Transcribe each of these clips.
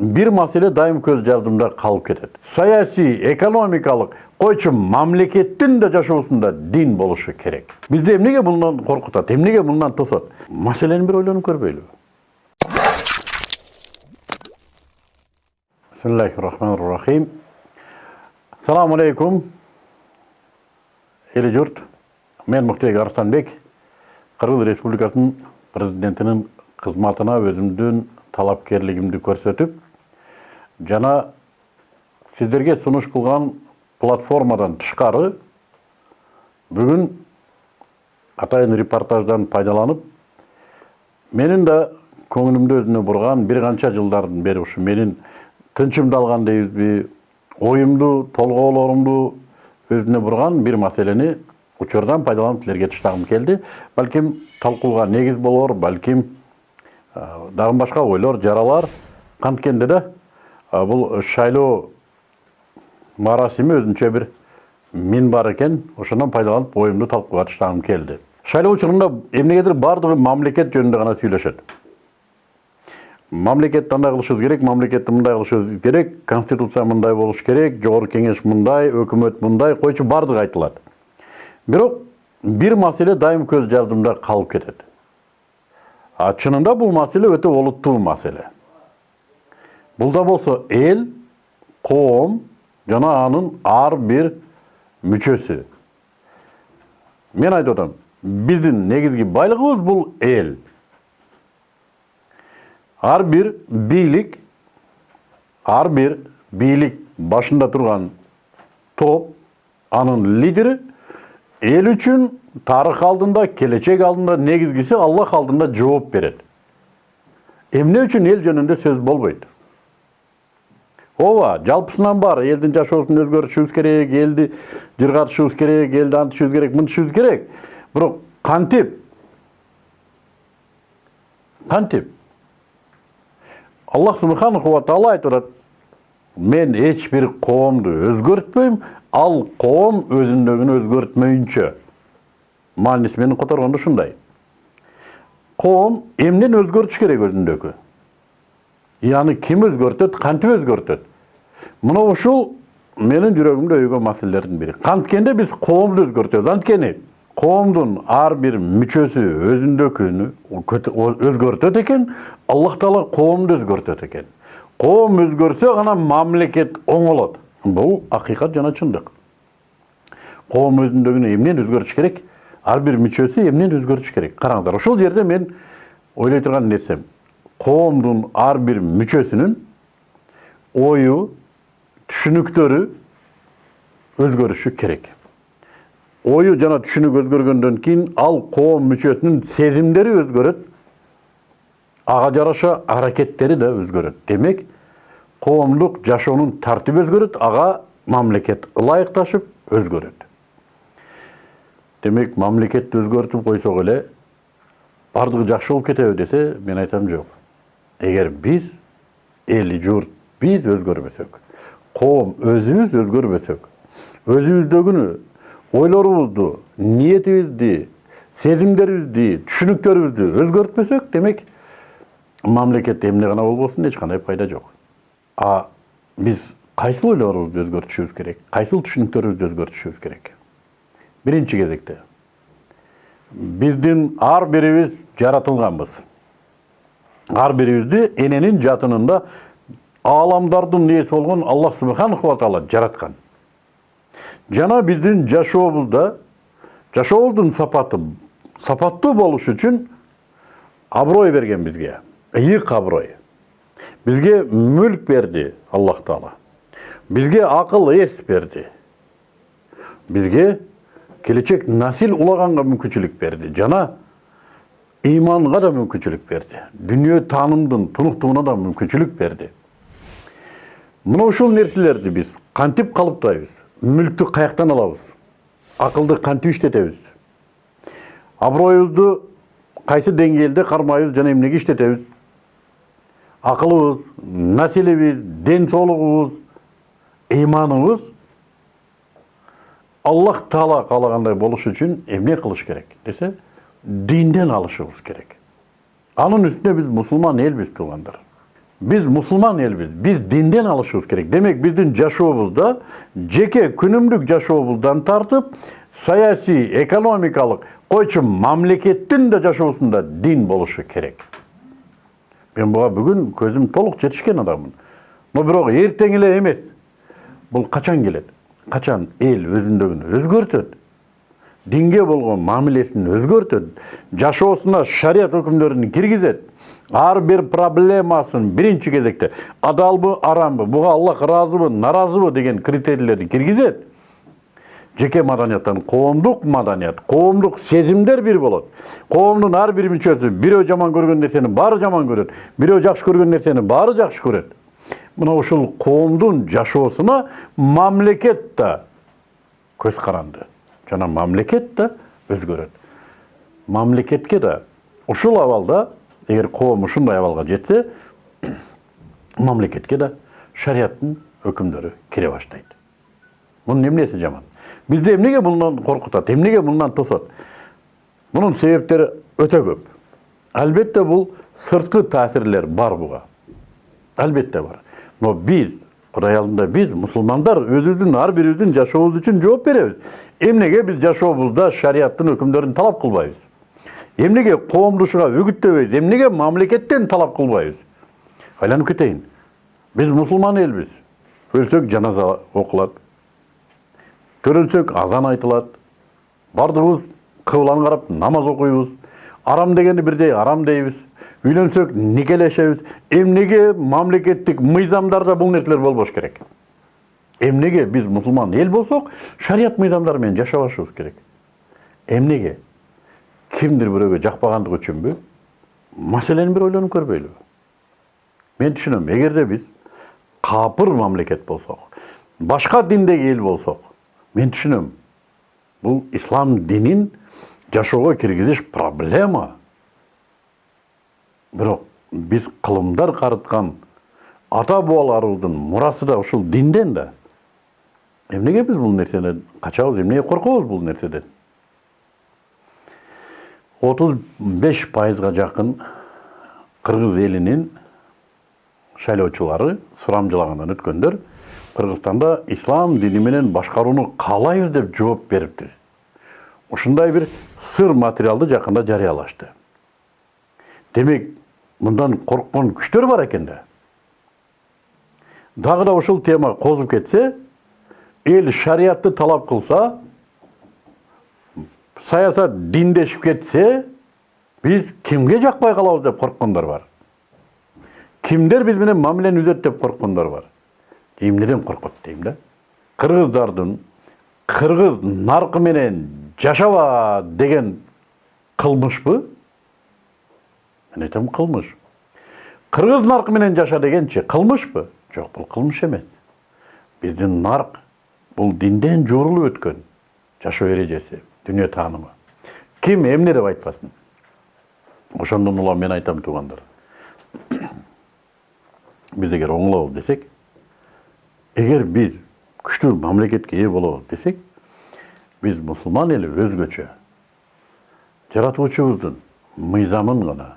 бир маселе дайым көз жардымда калып кетет саясий экономикалык койчу мамлекеттин да жашоосунда дин болушу керек бизди эмнеге мындан коркутат эмнеге мындан тосот маселени бир ойлонуп көрбөйлүбү бисмиллахи рахмани рахим саламу алейкум эли журт мен муктебек арыстанбек кыргыз республикасынын президентинин кызматына өзүмдүн талапкерлигимди көрсөтүп жана сиздерге сунуш кылган платформадан тышкары бүгүн атайын репортаждан пайдаланып менин да көңүлүмдү өзүнө бурган бир канча жылдардан бери ушу менин тынчымды алган дейбизби оюмду толгоолорумду өзүнө бурган бир маселени учурдан пайдаланып силерге таштагым келди балким талкууга негиз болор балким дагы башка ойлор жаралар канткенде да? Бул шайлоо марасими өзүнчө бир мин бар экен ошондон пайдаланып оюмду талкууга таштагым келди шайлоо учурунда эмнегедир баардыгы мамлекет жөнүндө гана сүйлөшөт мамлекетти андай кылышыбыз керек мамлекетти мындай кылышыбыз керек конституция мындай болуш керек жогорку кеңеш мындай өкмөт мындай койчу баардыгы айтылат бирок бир маселе дайым көз жардымда калып кетет а чынында бул маселе өтө олуттуу маселе. Бул да болсо эл коом жана анын ар бир мүчөсү мен айтып атам биздин негизги байлыгыбыз бул эл ар бир бийлик ар бир бийлик башында турган топ анын лидери эл үчүн тарых алдында келечек алдында негизгиси аллах алдында жооп берет эмне үчүн эл жөнүндө сөз болбойт ооба жалпысынан бар. Элдин жашоосун өзгөртүшүбүз керек элди жыргатышыбыз керек элди антышыбыз керек мынтышыбыз керек. Бирок кантип кантип аллах субханаху ва таала айтып атат мен эч бир коомду өзгөртпөйм ал коом өзүндөгүнү өзгөртмөйүнчө мааниси менен которгондо ушундай коом эмнени өзгөртүш керек өзүндөгү и аны ким өзгөртөт кантип өзгөртөт мына ушул менин жүрөгүмдө өйгөн маселелердин бири канткенде биз коомду өзгөртөбүз анткени коомдун ар бир мүчөсү өзүндөкүнү өзгөртөт экен аллах таала коомду өзгөртөт экен коом өзгөрсө гана мамлекет оңолот бул акыйкат жана чындык коом өзүндөгүнү эмнени өзгөртүш керек ар бир мүчөсү эмнени өзгөртүш керек караңыздар ошол жерде мен ойлой турган нерсем коомдун ар бир мүчөсүнүн ою түшүнүктөрү өзгөрүшү керек ою жана түшүнүк өзгөргөндөн кийин ал коом мүчөсүнүн сезимдери өзгөрөт ага жараша аракеттери да өзгөрөт демек коомдук жашоонун тартиби өзгөрөт ага мамлекет ылайыкташып өзгөрөт демек мамлекетти өзгөртүп койсок эле баардыгы жакшы болуп кетеби десе мен айтам жок эгер биз эл журт биз өзгөрбөсөк коом өзүбүз өзгөрбөсөк өзүбүздөгүнү ойлорубузду ниетибизди сезимдерибизди түшүнүктөрүбүздү өзгөртпөсөк демек мамлекет эмне гана болбосун эч кандай пайда жок а биз кайсыл ойлорубузду өзгөртүшүбүз керек кайсыл түшүнүктөрүбүздү өзгөртүшүбүз керек биринчи кезекте биздин ар бирибиз жаратылганбыз ар бирибизди эненин жатынында ааламдардын ээси болгон аллах субханаху таала жараткан жана биздин жашообузда жашообуздун сапаты сапаттуу болуш үчүн аброй берген бизге ыйык аброй бизге мүлк берди аллах таала. Бизге акыл эс берди бизге келечек насил улаганга мүмкүнчүлүк берди жана ыйманга да мүмкүнчүлүк берди дүнүйө таанымдын тунуктугуна да мүмкүнчүлүк берди мына ушул нерселерди биз кантип калыптайбыз мүлктү каяктан алабыз. Акылды кантип иштетебиз аброюбузду кайсы деңгээлде кармайбыз жана эмнеге иштетебиз акылыбыз населибиз ден соолугубуз ыйманыбыз аллах таала каалагандай болуш үчүн эмне кылыш керек десе динден алышыбыз керек. Анын үстүнө биз мусулман элбиз туугандар Biz musulman elbiz. Biz dinden alışımız gerek. Demek bizden жашообузда жеке күнүмдүк жашообуздан тартып саясий, экономикалык койчу мамлекеттин да жашоосунда дин болушу керек. Мен буга бүгүн көзүм толук жетишкен адаммын. Но бирок эртең эле эмес. Бул качан келет? Качан эл өзүндөгүн өзгөртөт? Динге болгон мамилесин өзгөртөт, жашоосуна шарият өкүмдөрүн киргизет. Ар бир проблемасын биринчи кезекте адалбы, арамбы, буга Аллах ыраазыбы, наразыбы деген критерийлерди киргизет. жеке маданияттан коомдук маданият коомдук сезимдер бир болот коомдун ар бир мүчөсү бирөө жаман көргөн нерсени баары жаман көрөт бирөө жакшы көргөн нерсени баары жакшы көрөт мына ушул коомдун жашоосуна мамлекет да көз каранды жана мамлекет да өзгөрөт мамлекетке да ушул абалда эгер коом ушундай абалга жетсе мамлекетке да шарияттын өкүмдөрү кире баштайт мунун эмнеси жаман? Бизди эмнеге мындан коркутат эмнеге мындан тосот мунун себептери өтө көп. Албетте бул сырткы таасирлер бар буга албетте бар. Но биз кудай алдында биз мусулмандар өзүбүздүн ар бирибиздин жашообуз үчүн жооп беребиз эмнеге биз жашообузда шариаттын өкүмдөрүн талап кылбайбыз эмнеге коомдушуга үгүттөбөйбүз эмнеге мамлекеттен талап кылбайбыз айланып кетейин биз мусулман элбиз өлсөк жаназа окулат төрөлсөк азан айтылат баардыгыбыз кыбланы карап намаз окуйбуз арам дегенди бирдей арам дейбиз үйлөнсөк никелешебиз эмнеге мамлекеттик мыйзамдарда бул нерселер болбош керек эмнеге биз мусулман эл болсок шарият мыйзамдары менен жашабашыбыз керек эмнеге кимдир бирөөгө жакпагандыгы үчүнбү маселени бир ойлонуп көрбөйлүбү мен түшүнөм эгерде биз капыр мамлекет болсок башка диндеги эл болсок мен түшүнөм бул ислам динин жашоого киргизиш проблема бирок биз кылымдар карыткан ата бабаларыбыздын мурасы да ушул динден да эмнеге биз бул нерседен качабыз эмнеге коркобуз бул нерседен отуз беш пайызга жакын кыргыз элинин шайлоочулары сурамжылагандан өткөндөр кыргызстанда ислам дини менен башкарууну деп жооп бериптир ушундай бир сыр материалды жакында жарыялашты демек мындан корккон күчтөр бар экен да дагы да ушул тема козуп кетсе эл шариятты талап кылса саясат диндешип кетсе биз кимге жакпай калабыз деп корккондор бар. Кимдер биз менен мамилени үзөт деп корккондор бар. Эмнеден коркот дейм да. Кыргыздардын кыргыз наркы менен жашаба деген кылмышпы мен айтам кылмыш кыргыз наркы менен жаша дегенчи кылмышпы жок бул кылмыш эмес биздин нарк бул динден жуурулуп өткөн жашоо эрежеси дүнүйө таанымы ким эмне деп айтпасын? Ошондон улам мен айтам туугандар биз эгер оңолобуз десек эгер биз күчтүү мамлекетке ээ болобуз десек биз мусулман эли өзгөчө жаратуучубуздун мыйзамын гана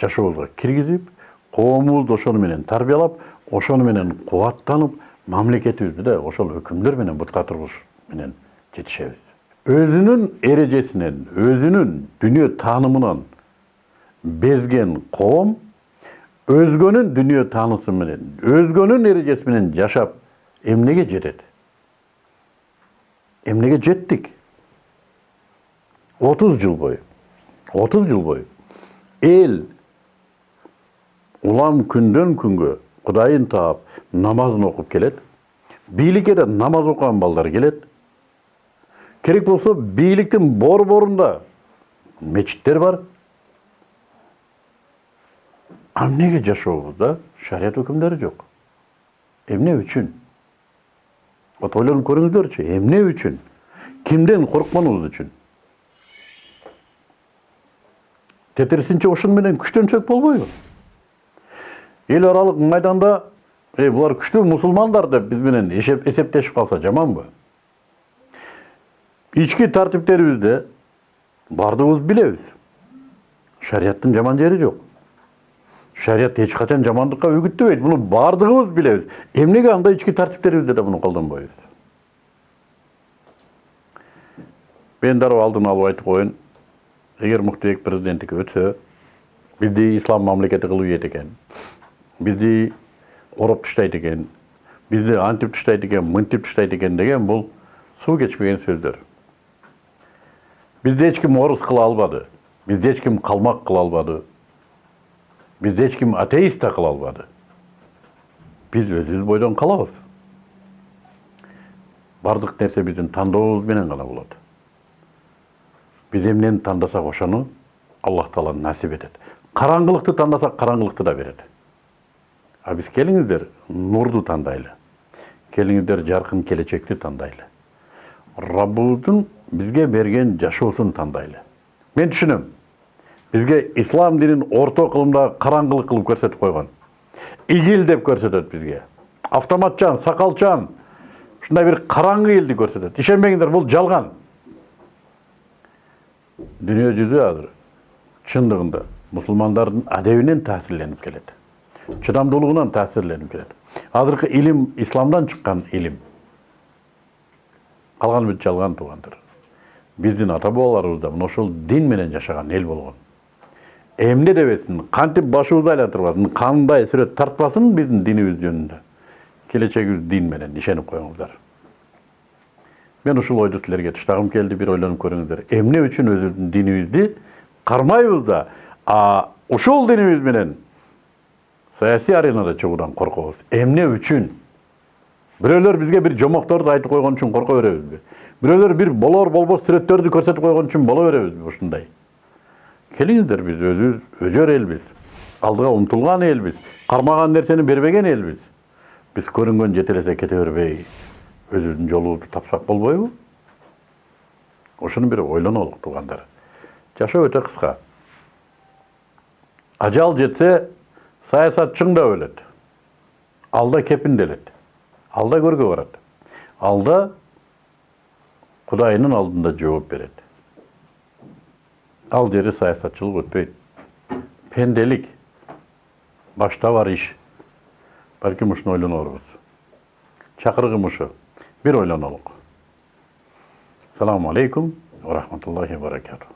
жашообузга киргизип коомубузду ошону менен тарбиялап ошону менен кубаттанып мамлекетибизди да ошол өкүмдөр менен бутка тургуш менен жетишебиз. Өзүнүн эрежесинен өзүнүн дүнүйө таанымынан безген коом өзгөнүн дүнүйө таанысы менен өзгөнүн эрежеси менен жашап эмнеге жетет эмнеге жеттик отуз жыл бою отуз жыл бою эл улам күндөн күнгө кудайын таап намазын окуп келет бийликке намаз окуган балдар келет керек болсо бийликтин борборунда мечиттер бар. А эмнеге жашообузда шарият өкүмдөрү жок эмне үчүн вот ойлонуп көрүңүздөрчү эмне үчүн кимден коркконубуз үчүн тетирисинче ошону менен күчтөнсөк болбойбу эл аралык майданда эй булар күчтүү мусулмандар деп биз менен эсептешип калса жаманбы ички тартиптерибизде баардыгыбыз билебиз шариаттын жаман жери жок шарият эч качан жамандыкка үгүттөбөйт муну баардыгыбыз билебиз эмнеге андай ички тартиптерибизде да муну колдонбойбуз мен дароо алдын алып айтып коеюн эгер муктубек президенттикке өтсө бизди ислам мамлекети кылып ийет экен бизди ороп таштайт экен бизди антип таштайт экен мынтип таштайт экен деген бул суу кечпеген сөздөр бизди эч ким орус кыла албады бизди эч ким калмак кыла албады бизди эч ким атеист да кыла албады биз өзүбүз бойдон калабыз баардык нерсе биздин тандообуз менен гана болот биз эмнени тандасак ошону аллах таала насип этет караңгылыкты тандасак караңгылыкты да берет а биз келиңиздер нурду тандайлы келиңиздер жаркын келечекти тандайлы раббыбыздын бизге берген жашоосун тандайлы мен түшүнөм бизге ислам динин орто кылымдагы караңгылык кылып көрсөтүп койгон игил деп көрсөтөт бизге автоматчан сакалчан ушундай бир караңгы элди көрсөтөт ишенбеңиздер бул жалган дүнүйө жүзү азыр чындыгында мусулмандардын адебинен таасирленип келет чыдамдуулугунан таасирленип келет азыркы илим исламдан чыккан илим калганы бүт жалган туугандар биздин ата бабаларыбыз да мына ошол дин менен жашаган эл болгон эмне дебесин кантип башыбызды айлантырбасын кандай сүрөт тартпасын биздин динибиз жөнүндө келечегибиз дин менен ишенип коюңуздар мен ушул ойду силерге таштагым келди бир ойлонуп көрүңүздөр эмне үчүн өзүбүздүн динибизди кармайбыз да ушул динибиз менен саясий аренада чыгуудан коркобуз? Эмне үчүн? Бирөөлөр бизге бир жомокторду айтып койгон үчүн корко беребизби бирөөлөр бир болор болбос сүрөттөрдү көрсөтүп койгон үчүн боло беребизби ушундай келиңиздер биз өзүбүз өжөр элбиз алдыга умтулган элбиз кармаган нерсени бербеген элбиз биз көрүнгөн жетелесе кете бербей өзүбүздүн жолубузду тапсак болбойбу ошону бир ойлонолук туугандар жашоо өтө кыска ажал жетсе саясат чыңдап өлөт алда кепинделет алда көргө барат алда кудайынын алдында жооп берет ал жери саясатчылык өтпөйт пенделик башта бар иш балким ушуну ойлонорбуз чакырыгым ушу бир ойлонолук саламу алейкум ва рахматуллахи ва баракатуh